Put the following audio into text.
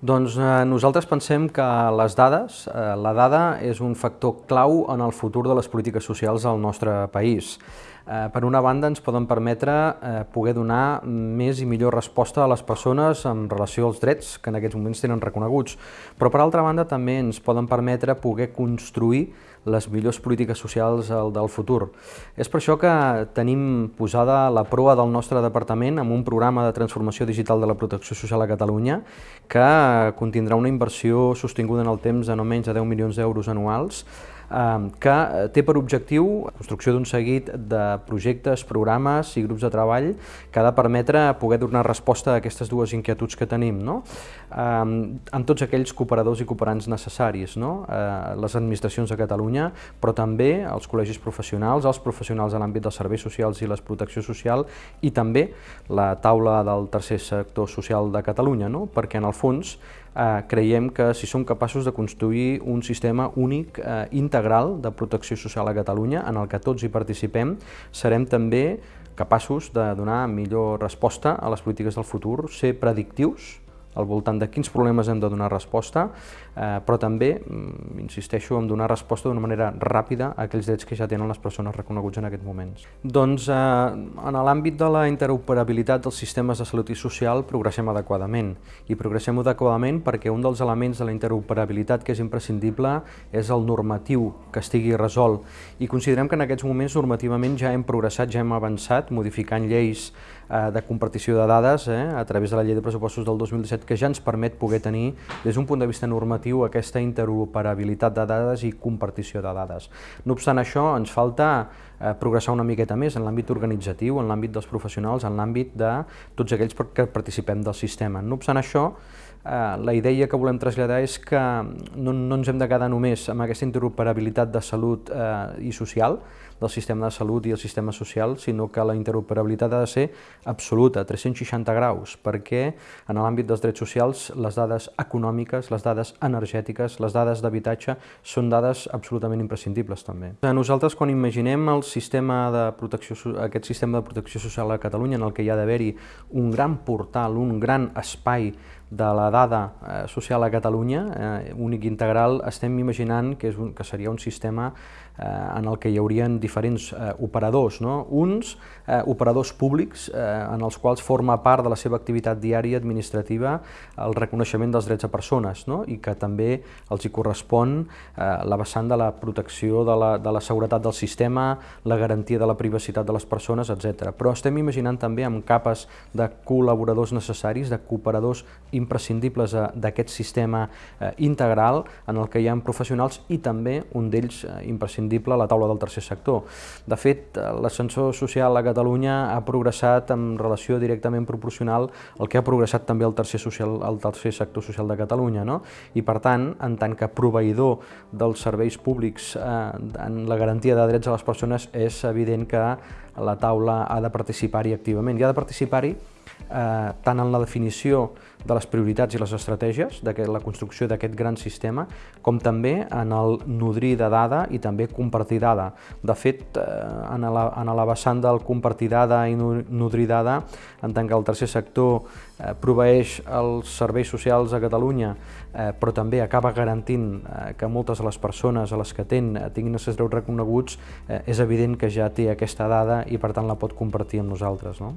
Doncs eh, nosaltres pensem que les dades, eh, la dada és un factor clau en el futur de les polítiques socials al nostre país. Eh, per una banda, ens poden permetre eh, poder donar més i millor resposta a les persones en relació als drets que en aquests moments tenen reconeguts, però per altra banda també ens poden permetre poder construir les millors polítiques socials del futur. És per això que tenim posada la proa del nostre departament amb un programa de transformació digital de la protecció social a Catalunya que contindrà una inversió sostinguda en el temps de no menys de 10 milions d'euros anuals que té per objectiu la construcció d'un seguit de projectes, programes i grups de treball que ha de permetre poder donar resposta a aquestes dues inquietuds que tenim, no? Amb tots aquells cooperadors i cooperants necessaris, no? les administracions de Catalunya, però també els col·legis professionals, els professionals de l'àmbit dels serveis socials i la protecció social i també la taula del tercer sector social de Catalunya, no? perquè en el fons eh, creiem que si som capaços de construir un sistema únic, eh, integral de protecció social a Catalunya, en el que tots hi participem, serem també capaços de donar millor resposta a les polítiques del futur, ser predictius al voltant de quins problemes hem de donar resposta, eh, però també, mm, insisteixo, en donar resposta d'una manera ràpida a aquells drets que ja tenen les persones reconeguts en aquests moments. Doncs eh, en l'àmbit de la interoperabilitat dels sistemes de salut i social progressem adequadament, i progressem adequadament perquè un dels elements de la interoperabilitat que és imprescindible és el normatiu que estigui resolt, i considerem que en aquests moments normativament ja hem progressat, ja hem avançat, modificant lleis de compartició de dades eh, a través de la llei de pressupostos del 2017 que ja ens permet poder tenir, des d'un punt de vista normatiu, aquesta interoperabilitat de dades i compartició de dades. No obstant això, ens falta eh, progressar una miqueta més en l'àmbit organitzatiu, en l'àmbit dels professionals, en l'àmbit de tots aquells que participem del sistema. No obstant això, eh, la idea que volem traslladar és que no, no ens hem de quedar només amb aquesta interoperabilitat de salut eh, i social, del sistema de salut i el sistema social, sinó que la interoperabilitat ha de ser absoluta, 360 graus, perquè en l'àmbit dels drets socials les dades econòmiques, les dades energètiques, les dades d'habitatge són dades absolutament imprescindibles també. Nosaltres quan imaginem el sistema de protecció, aquest sistema de protecció social a Catalunya en el que hi ha d'haver-hi un gran portal, un gran espai de la dada eh, social a Catalunya, eh, únic integral, estem imaginant que, és un, que seria un sistema eh, en el que hi haurien diferents eh, operadors, no? uns eh, operadors públics eh, en els quals forma part de la seva activitat diària administrativa el reconeixement dels drets a persones no? i que també els hi correspon eh, la vessant de la protecció de la, de la seguretat del sistema, la garantia de la privacitat de les persones, etc. Però estem imaginant també amb capes de col·laboradors necessaris, de cooperadors imprescindibles eh, d'aquest sistema eh, integral en el que hi ha professionals i també un d'ells eh, imprescindible, la taula del tercer sector. De fet, l'ascensor social a Catalunya ha progressat en relació directament proporcional al que ha progressat també el tercer, social, el tercer sector social de Catalunya. No? I per tant, en tant que proveïdor dels serveis públics eh, en la garantia de drets a les persones, és evident que la taula ha de participar-hi activament. I ha de participar-hi eh, tant en la definició de les prioritats i les estratègies de la construcció d'aquest gran sistema, com també en el nodrir de dada i també compartir dada. De fet, eh, en la, en la vessant del compartir dada i nodrir dada, en tant que el tercer sector eh, proveeix els serveis socials a Catalunya, eh, però també acaba garantint eh, que moltes de les persones a les que ten eh, tinguin els seus drets reconeguts, eh, és evident que ja té aquesta dada i per tant la pot compartir amb nosaltres. No?